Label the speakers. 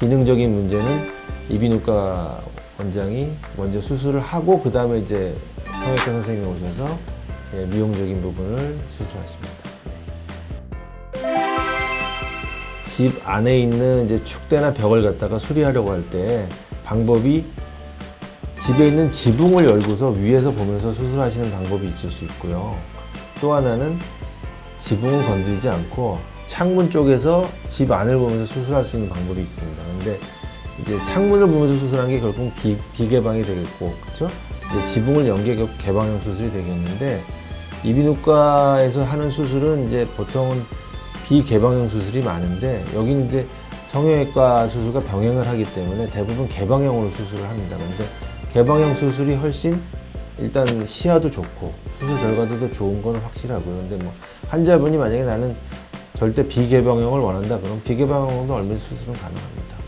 Speaker 1: 기능적인 문제는 이비인후과 원장이 먼저 수술을 하고 그 다음에 이제 성형외과 선생님이 오셔서 예, 미용적인 부분을 수술하십니다. 집 안에 있는 이제 축대나 벽을 갖다가 수리하려고 할 때 방법이 집에 있는 지붕을 열고서 위에서 보면서 수술하시는 방법이 있을 수 있고요. 또 하나는 지붕은 건드리지 않고 창문 쪽에서 집 안을 보면서 수술할 수 있는 방법이 있습니다. 근데 이제 창문을 보면서 수술한 게 결국 비, 비개방이 되겠고, 그렇죠? 이제 지붕을 연게 결국 개방형 수술이 되겠는데 이비인후과에서 하는 수술은 이제 보통은 비개방형 수술이 많은데 여기는 이제 성형외과 수술과 병행을 하기 때문에 대부분 개방형으로 수술을 합니다. 근데 개방형 수술이 훨씬 일단 시야도 좋고 수술 결과도 좋은 건 확실하고요. 근데 뭐 환자분이 만약에 나는 절대 비개방형을 원한다 그러면 비개방형으로 얼마든지 수술은 가능합니다.